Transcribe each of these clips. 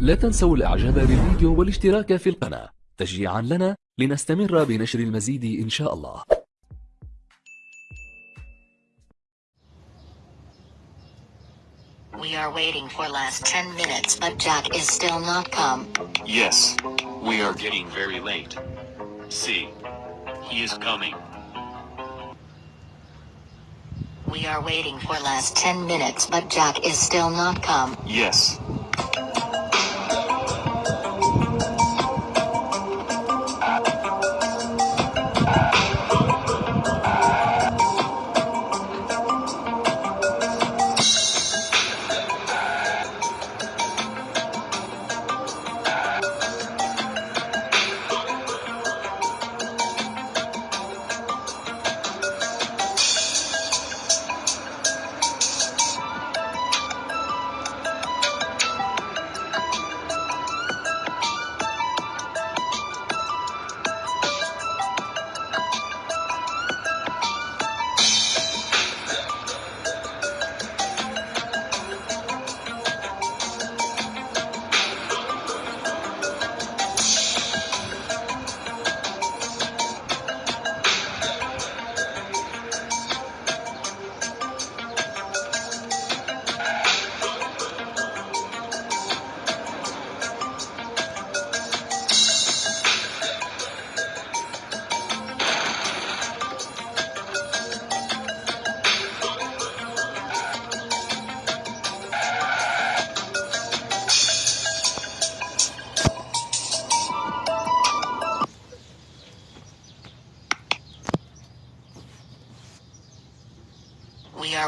لا تنسوا الاعجاب بالفيديو والاشتراك في القناة تشجيعا لنا لنستمر بنشر المزيد ان شاء الله We are waiting for last 10 minutes but Jack is still not come. Yes. We are getting very late. See. He is coming. We are waiting for last 10 minutes but Jack is still not come. Yes.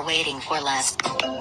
Waiting for last.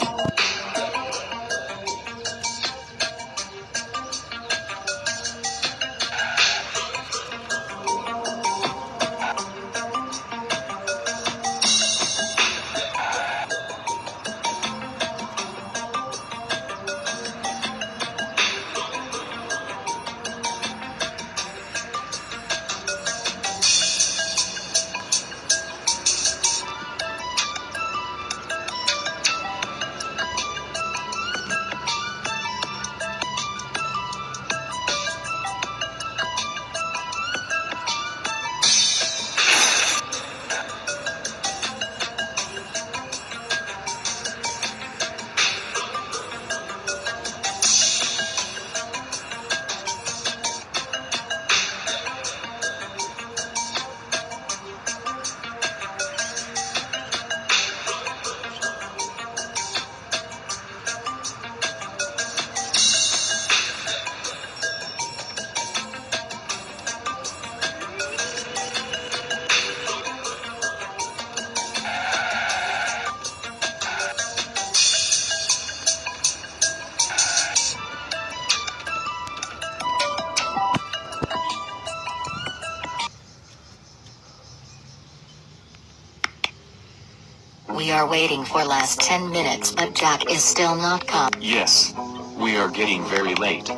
Are waiting for last 10 minutes but Jack is still not come. Yes. We are getting very late.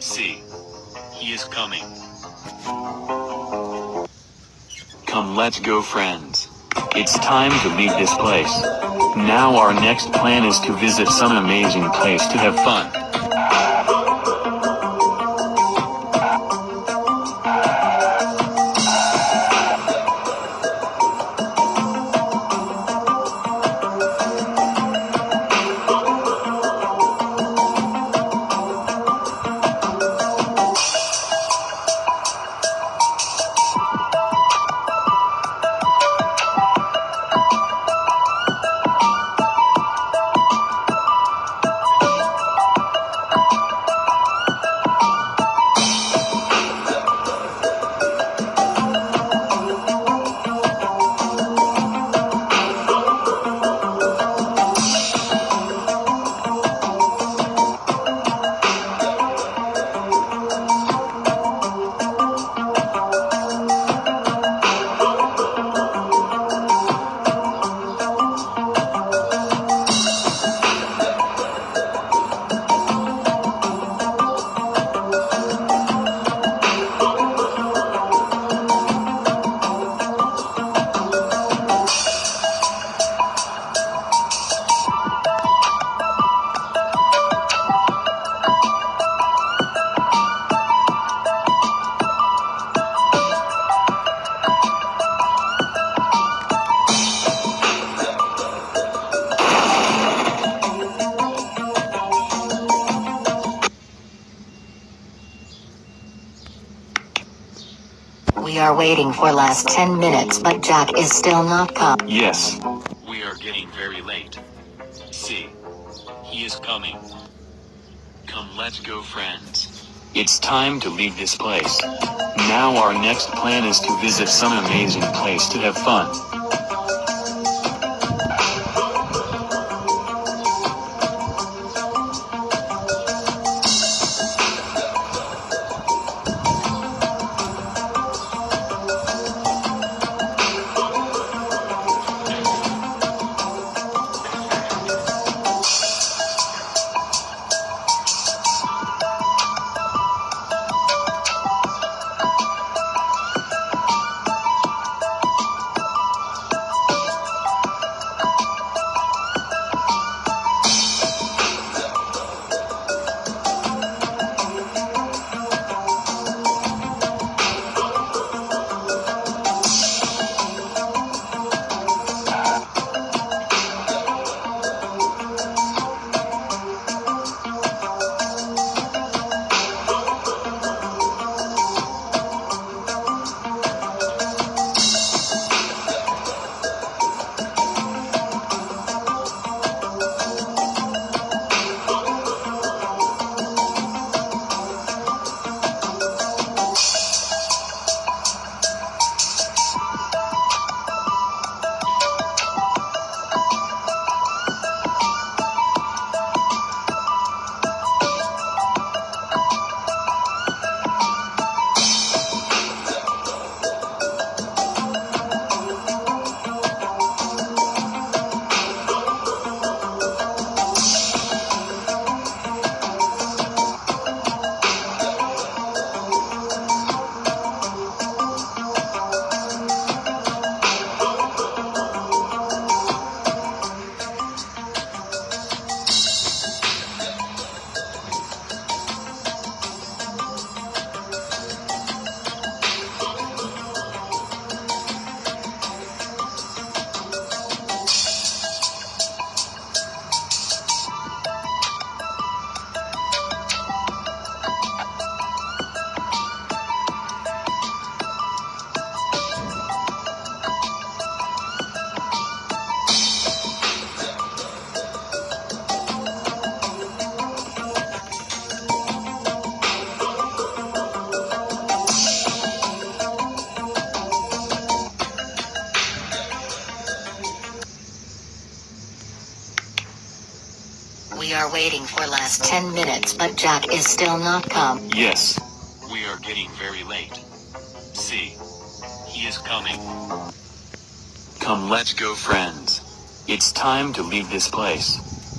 See. He is coming. Come let's go friends. It's time to leave this place. Now our next plan is to visit some amazing place to have fun. Are waiting for last 10 minutes but Jack is still not come. Yes. We are getting very late. See. He is coming. Come let's go friends. It's time to leave this place. Now our next plan is to visit some amazing place to have fun. Are waiting for last 10 minutes but Jack is still not come. Yes. We are getting very late. See. He is coming. Come let's go friends. It's time to leave this place.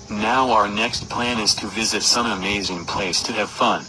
Now our next plan is to visit some amazing place to have fun.